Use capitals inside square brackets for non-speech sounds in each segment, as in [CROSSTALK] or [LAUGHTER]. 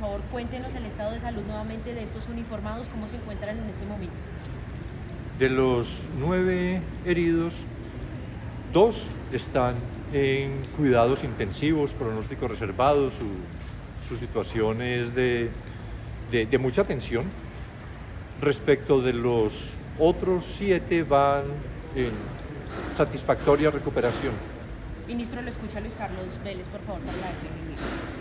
favor, cuéntenos el estado de salud nuevamente de estos uniformados, cómo se encuentran en este momento. De los nueve heridos, dos están en cuidados intensivos, pronóstico reservado, su, situación es de, de mucha tensión. Respecto de los otros siete van en satisfactoria recuperación. Ministro, lo escucha Luis Carlos Vélez, por favor, para la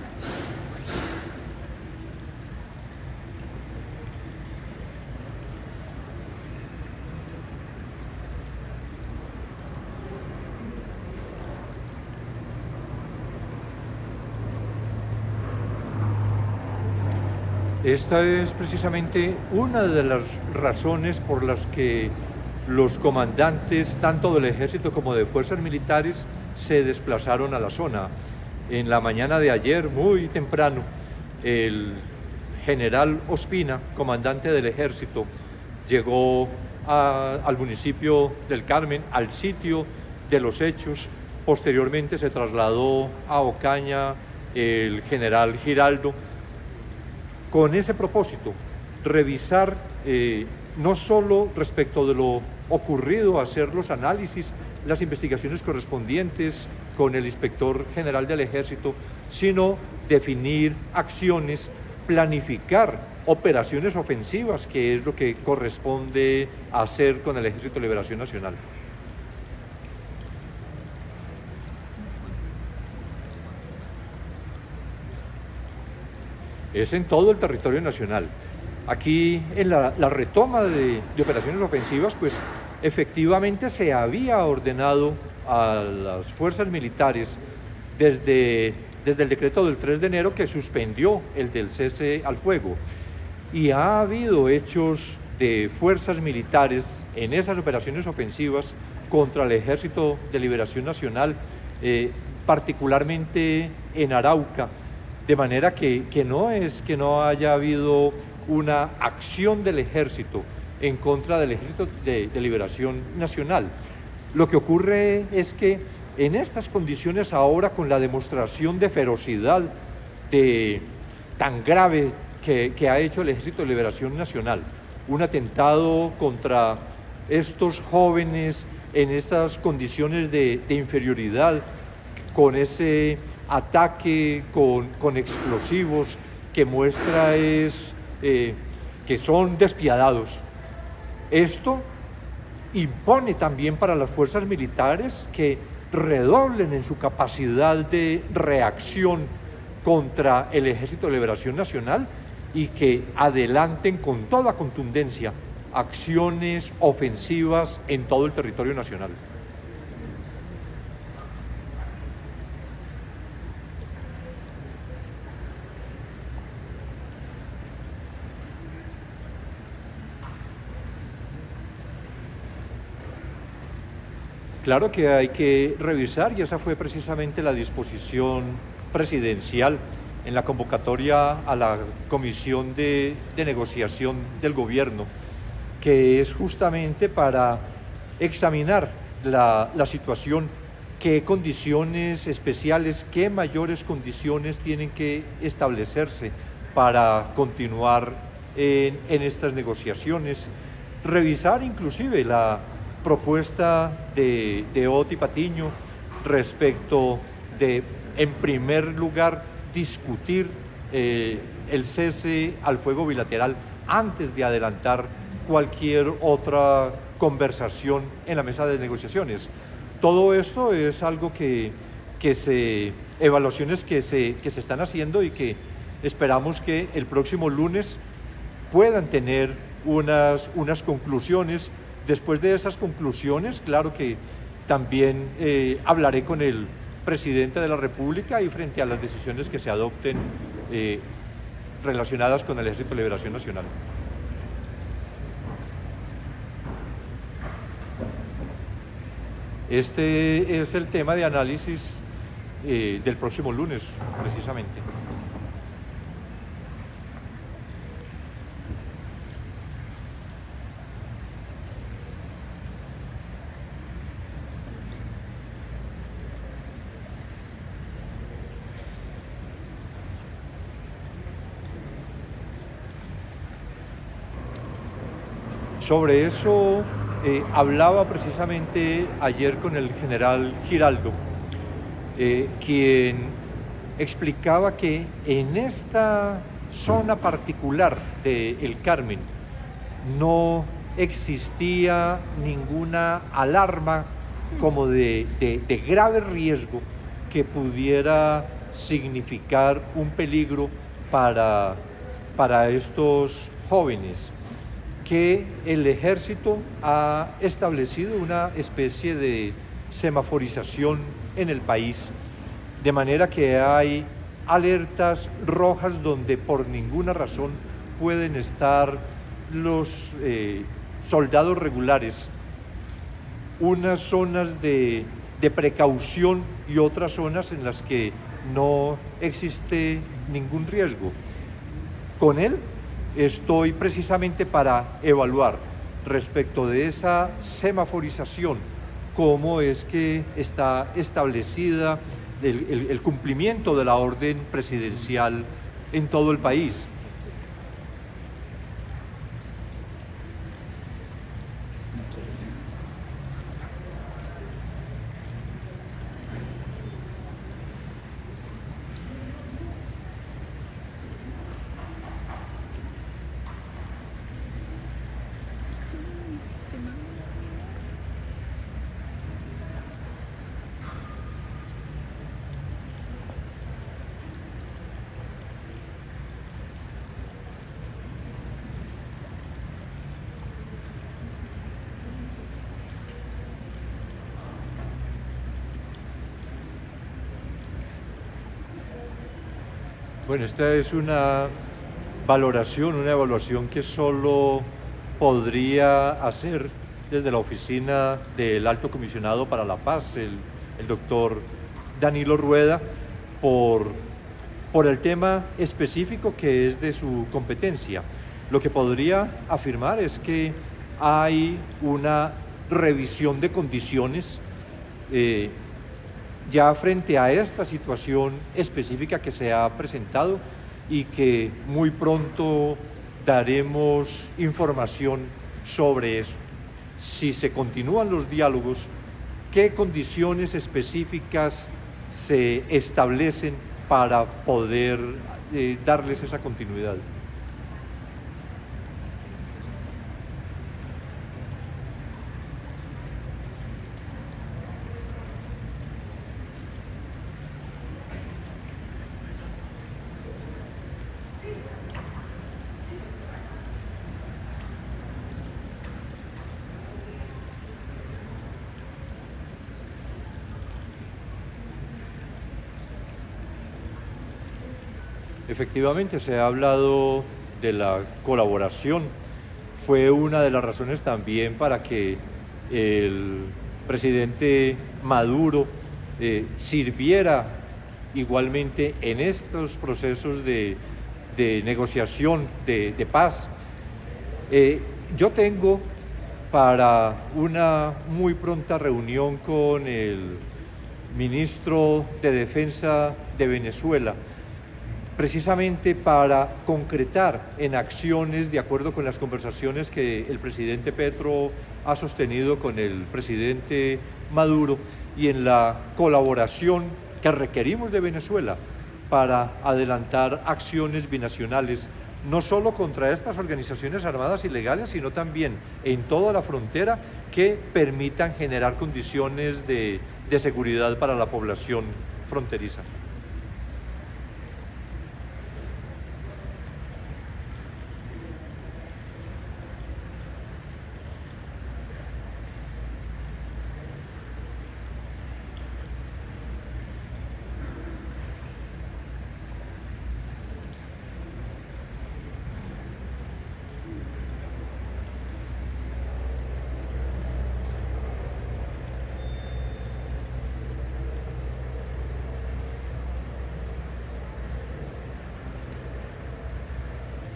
Esta es precisamente una de las razones por las que los comandantes, tanto del ejército como de fuerzas militares, se desplazaron a la zona. En la mañana de ayer, muy temprano, el general Ospina, comandante del ejército, llegó al municipio del Carmen, al sitio de los hechos. Posteriormente se trasladó a Ocaña el general Giraldo, con ese propósito, revisar eh, no solo respecto de lo ocurrido, hacer los análisis, las investigaciones correspondientes con el inspector general del ejército, sino definir acciones, planificar operaciones ofensivas, que es lo que corresponde hacer con el Ejército de Liberación Nacional. Es en todo el territorio nacional. Aquí en la, retoma de, operaciones ofensivas, pues efectivamente se había ordenado a las fuerzas militares desde, desde el decreto del 3 de enero que suspendió el del cese al fuego. Y ha habido hechos de fuerzas militares en esas operaciones ofensivas contra el Ejército de Liberación Nacional, eh, particularmente en Arauca, de manera que, no es que no haya habido una acción del ejército en contra del Ejército de, Liberación Nacional. Lo que ocurre es que en estas condiciones ahora, con la demostración de ferocidad de, tan grave que, ha hecho el Ejército de Liberación Nacional, un atentado contra estos jóvenes en estas condiciones de inferioridad, con ese ataque con, explosivos que muestra es eh, que son despiadados. Esto impone también para las fuerzas militares que redoblen en su capacidad de reacción contra el Ejército de Liberación Nacional y que adelanten con toda contundencia acciones ofensivas en todo el territorio nacional. Claro que hay que revisar y esa fue precisamente la disposición presidencial en la convocatoria a la Comisión de, Negociación del Gobierno, que es justamente para examinar la, situación, qué condiciones especiales, qué mayores condiciones tienen que establecerse para continuar en, en estas negociaciones, revisar inclusive la propuesta de, de Oti Patiño respecto de, en primer lugar, discutir eh, el cese al fuego bilateral antes de adelantar cualquier otra conversación en la mesa de negociaciones. Todo esto es algo que, que se, evaluaciones que se, que se están haciendo y que esperamos que el próximo lunes puedan tener unas, unas conclusiones Después de esas conclusiones, claro que también eh, hablaré con el presidente de la República y frente a las decisiones que se adopten eh, relacionadas con el Ejército de Liberación Nacional. Este es el tema de análisis eh, del próximo lunes, precisamente. Sobre eso eh, hablaba precisamente ayer con el general Giraldo, eh, quien explicaba que en esta zona particular de Carmen no existía ninguna alarma como de, grave riesgo que pudiera significar un peligro para, para estos jóvenes que el ejército ha establecido una especie de semaforización en el país, de manera que hay alertas rojas donde por ninguna razón pueden estar los eh, soldados regulares, unas zonas de, de precaución y otras zonas en las que no existe ningún riesgo. Con él estoy precisamente para evaluar respecto de esa semaforización, cómo es que está establecida el, cumplimiento de la orden presidencial en todo el país. Bueno, esta es una valoración, una evaluación que solo podría hacer desde la oficina del Alto Comisionado para la Paz, el, doctor Danilo Rueda, por, por el tema específico que es de su competencia. Lo que podría afirmar es que hay una revisión de condiciones eh, ya frente a esta situación específica que se ha presentado y que muy pronto daremos información sobre eso. Si se continúan los diálogos, ¿qué condiciones específicas se establecen para poder eh, darles esa continuidad? Efectivamente, se ha hablado de la colaboración. Fue una de las razones también para que el presidente Maduro eh, sirviera igualmente en estos procesos de, negociación, de, paz. Eh, yo tengo para una muy pronta reunión con el ministro de Defensa de Venezuela, precisamente para concretar en acciones, de acuerdo con las conversaciones que el presidente Petro ha sostenido con el presidente Maduro y en la colaboración que requerimos de Venezuela para adelantar acciones binacionales, no solo contra estas organizaciones armadas ilegales, sino también en toda la frontera que permitan generar condiciones de, de seguridad para la población fronteriza.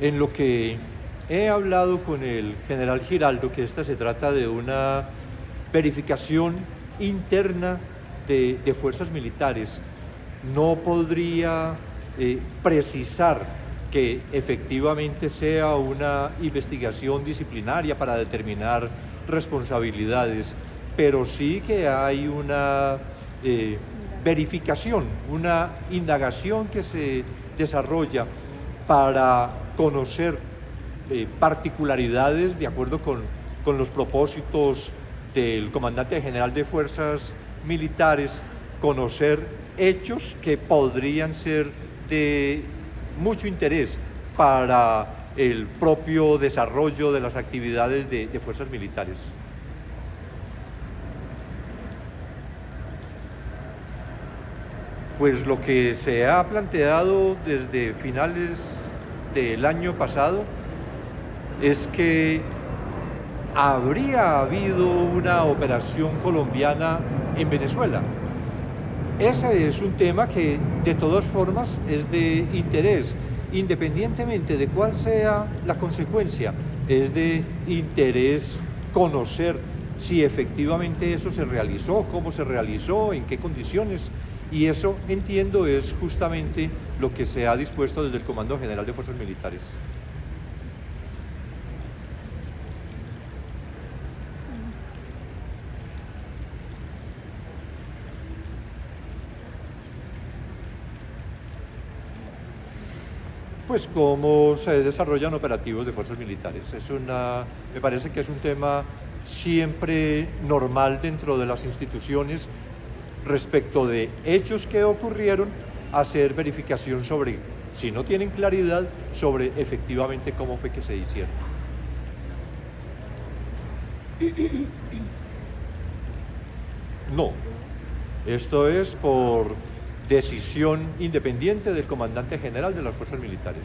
En lo que he hablado con el general Giraldo, que esta se trata de una verificación interna de, fuerzas militares, no podría eh, precisar que efectivamente sea una investigación disciplinaria para determinar responsabilidades, pero sí que hay una eh, verificación, una indagación que se desarrolla para conocer eh, particularidades de acuerdo con, con los propósitos del comandante general de fuerzas militares, conocer hechos que podrían ser de mucho interés para el propio desarrollo de las actividades de, de fuerzas militares. Pues lo que se ha planteado desde finales del año pasado es que habría habido una operación colombiana en Venezuela. Ese es un tema que de todas formas es de interés, independientemente de cuál sea la consecuencia, es de interés conocer si efectivamente eso se realizó, cómo se realizó, en qué condiciones, y eso entiendo es justamente lo que se ha dispuesto desde el Comando General de Fuerzas Militares. pues cómo se desarrollan operativos de fuerzas militares. Es una, me parece que es un tema siempre normal dentro de las instituciones respecto de hechos que ocurrieron, hacer verificación sobre, si no tienen claridad, sobre efectivamente cómo fue que se hicieron. [COUGHS] No, esto es por decisión independiente del comandante general de las fuerzas militares.